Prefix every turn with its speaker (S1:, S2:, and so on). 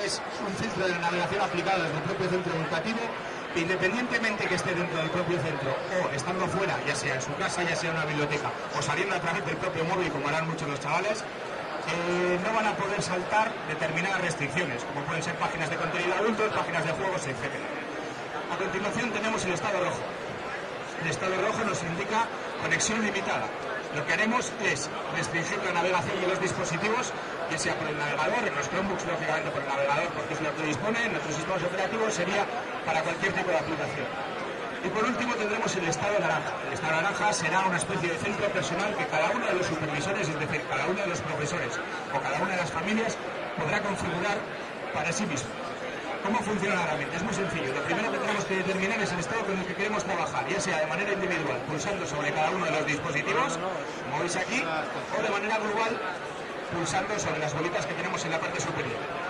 S1: Es un filtro de navegación aplicado desde el propio centro educativo que independientemente que esté dentro del propio centro o estando fuera, ya sea en su casa, ya sea en una biblioteca o saliendo a través del propio móvil, como harán muchos los chavales, eh, no van a poder saltar determinadas restricciones, como pueden ser páginas de contenido adultos, páginas de juegos, etc. A continuación tenemos el estado rojo. El estado rojo nos indica conexión limitada. Lo que haremos es restringir la navegación de los dispositivos, ya sea por el navegador, en los Chromebooks lógicamente por el navegador porque es lo que dispone, en nuestros sistemas operativos sería para cualquier tipo de aplicación. Y por último tendremos el estado naranja. El estado naranja será una especie de centro personal que cada uno de los supervisores, es decir, cada uno de los profesores o cada una de las familias podrá configurar para sí mismo. ¿Cómo funciona la herramienta? Es muy sencillo. Lo primero que tenemos que determinar es el estado con el que queremos trabajar, ya sea de manera individual, pulsando sobre cada uno de los dispositivos, como veis aquí, o de manera global, pulsando sobre las bolitas que tenemos en la parte superior.